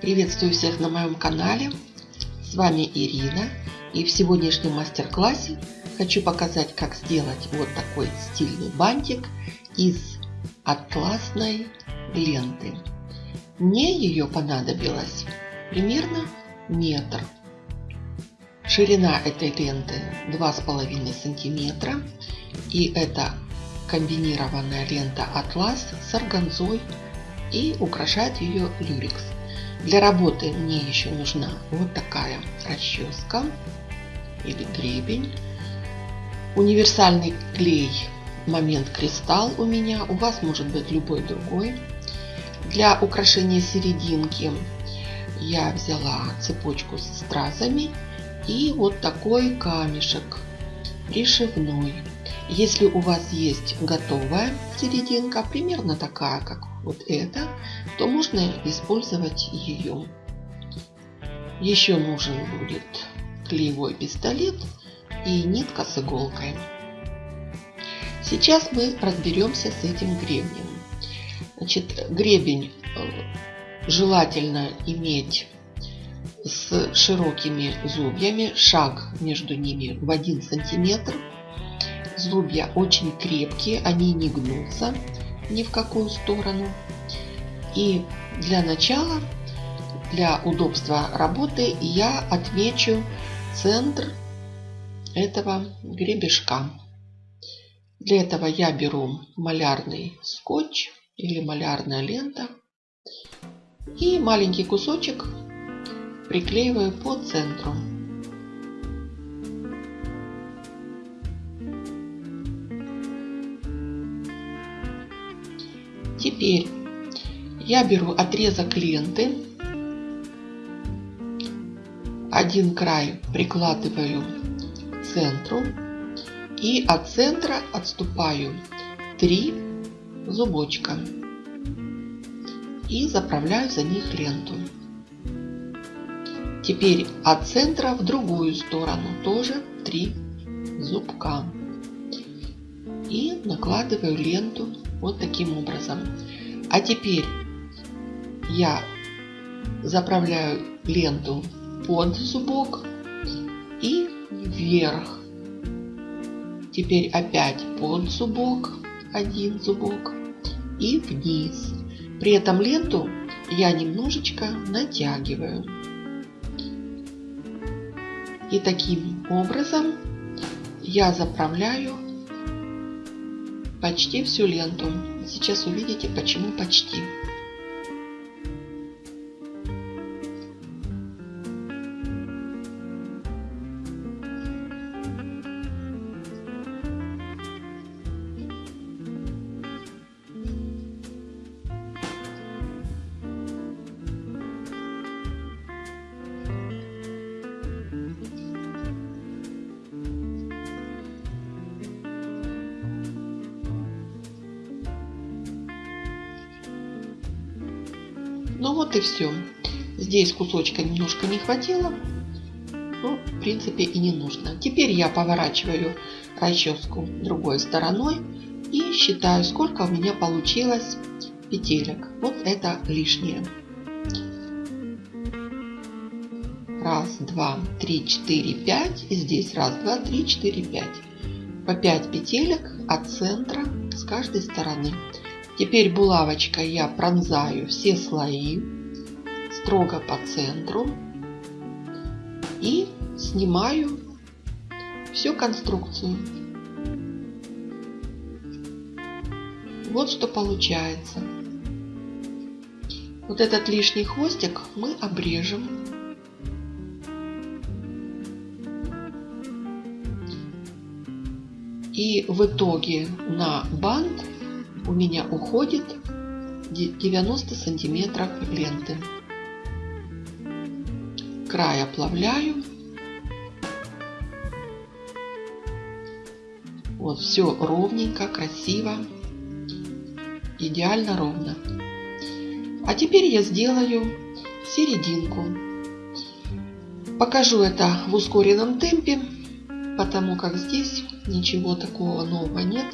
Приветствую всех на моем канале. С вами Ирина. И в сегодняшнем мастер-классе хочу показать, как сделать вот такой стильный бантик из атласной ленты. Мне ее понадобилось примерно метр. Ширина этой ленты 2,5 сантиметра. И это комбинированная лента атлас с органзой и украшает ее люрекс. Для работы мне еще нужна вот такая расческа или гребень. Универсальный клей момент кристалл у меня, у вас может быть любой другой. Для украшения серединки я взяла цепочку с стразами и вот такой камешек пришивной. Если у вас есть готовая серединка, примерно такая, как вот эта, то можно использовать ее. Еще нужен будет клеевой пистолет и нитка с иголкой. Сейчас мы разберемся с этим гребнем. Значит, гребень э, желательно иметь с широкими зубьями, шаг между ними в 1 сантиметр. Зубья очень крепкие, они не гнутся ни в какую сторону. И для начала, для удобства работы, я отмечу центр этого гребешка. Для этого я беру малярный скотч или малярная лента и маленький кусочек приклеиваю по центру. Теперь я беру отрезок ленты, один край прикладываю к центру и от центра отступаю 3 зубочка и заправляю за них ленту. Теперь от центра в другую сторону тоже 3 зубка. И накладываю ленту вот таким образом. А теперь я заправляю ленту под зубок и вверх. Теперь опять под зубок, один зубок и вниз. При этом ленту я немножечко натягиваю. И таким образом я заправляю почти всю ленту. Сейчас увидите, почему почти. Вот и все. Здесь кусочка немножко не хватило. Ну, в принципе, и не нужно. Теперь я поворачиваю расческу другой стороной и считаю, сколько у меня получилось петелек. Вот это лишнее. Раз, два, три, четыре, пять. И здесь раз, два, три, четыре, пять. По 5 петелек от центра с каждой стороны. Теперь булавочкой я пронзаю все слои строго по центру и снимаю всю конструкцию. Вот что получается. Вот этот лишний хвостик мы обрежем. И в итоге на бант у меня уходит 90 сантиметров ленты. Край оплавляю. Вот все ровненько, красиво, идеально ровно. А теперь я сделаю серединку. Покажу это в ускоренном темпе, потому как здесь ничего такого нового нет.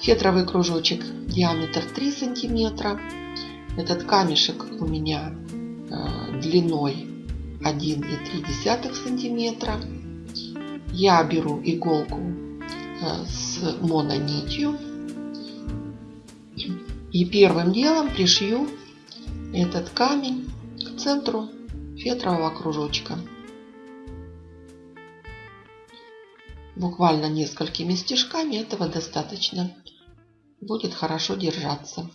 Фетровый кружочек диаметр 3 сантиметра. Этот камешек у меня э, длиной 1,3 сантиметра. Я беру иголку э, с мононитью и первым делом пришью этот камень к центру фетрового кружочка. Буквально несколькими стежками этого достаточно. Будет хорошо держаться.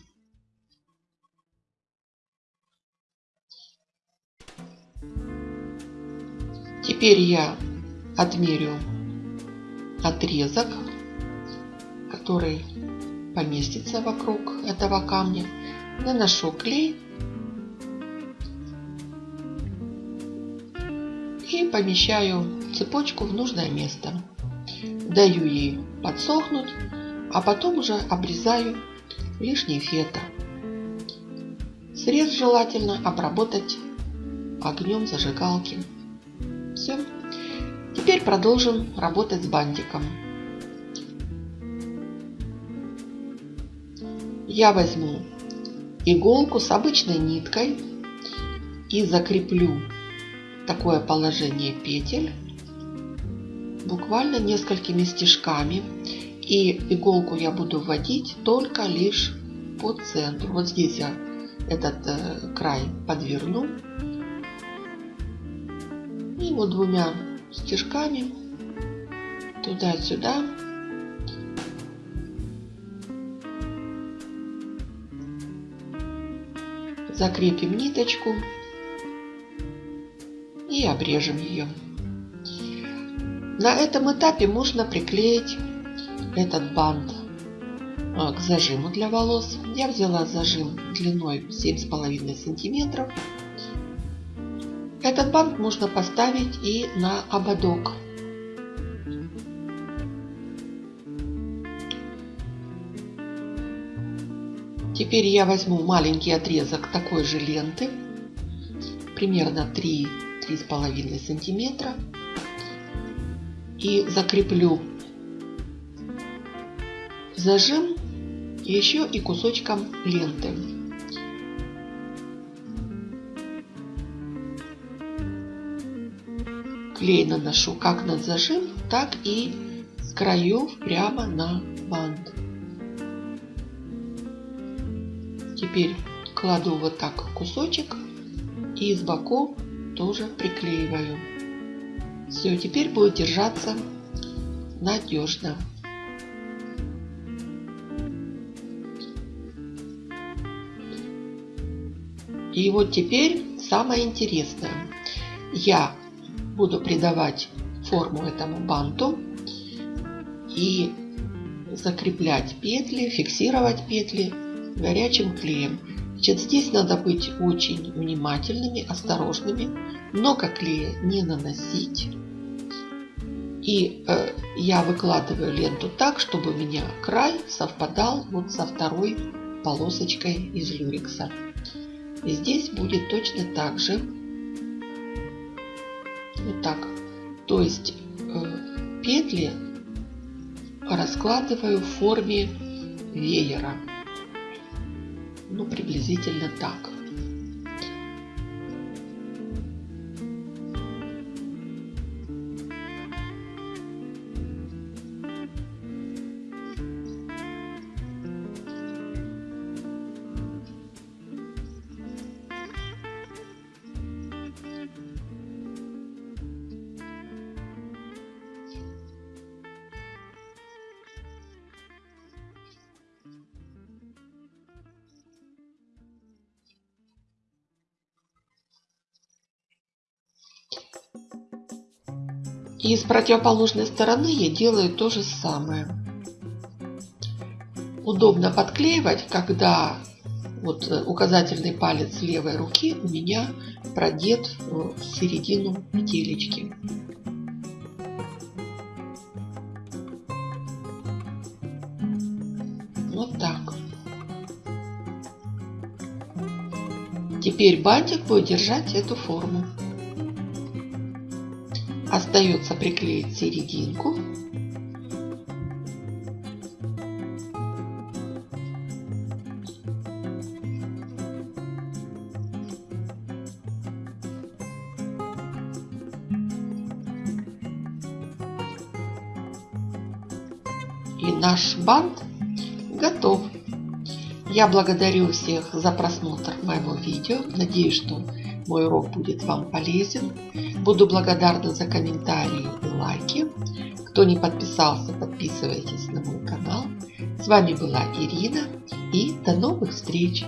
Теперь я отмерю отрезок, который поместится вокруг этого камня. Наношу клей и помещаю цепочку в нужное место. Даю ей подсохнуть, а потом уже обрезаю лишний фетр. Срез желательно обработать огнем зажигалки. Все. Теперь продолжим работать с бантиком. Я возьму иголку с обычной ниткой и закреплю такое положение петель буквально несколькими стежками. И иголку я буду вводить только лишь по центру. Вот здесь я этот э, край подверну. И вот двумя стежками туда-сюда закрепим ниточку и обрежем ее. На этом этапе можно приклеить этот бант а, к зажиму для волос. Я взяла зажим длиной 7,5 сантиметров. Этот бант можно поставить и на ободок. Теперь я возьму маленький отрезок такой же ленты, примерно 3-3,5 сантиметра и закреплю зажим еще и кусочком ленты. Клей наношу как на зажим, так и с краев прямо на бант. Теперь кладу вот так кусочек и с боков тоже приклеиваю. Все, теперь будет держаться надежно. И вот теперь самое интересное. Я буду придавать форму этому банту и закреплять петли, фиксировать петли горячим клеем. Значит, здесь надо быть очень внимательными, осторожными, много клея не наносить. И э, я выкладываю ленту так, чтобы у меня край совпадал вот со второй полосочкой из люрекса. И здесь будет точно так же. Вот так. То есть э, петли раскладываю в форме веера ну, приблизительно так. И с противоположной стороны я делаю то же самое. Удобно подклеивать, когда вот э, указательный палец левой руки у меня продет в середину петелечки. Вот так. Теперь бантик будет держать эту форму. Остается приклеить серединку. И наш бант готов. Я благодарю всех за просмотр моего видео. Надеюсь, что мой урок будет вам полезен. Буду благодарна за комментарии и лайки. Кто не подписался, подписывайтесь на мой канал. С вами была Ирина и до новых встреч!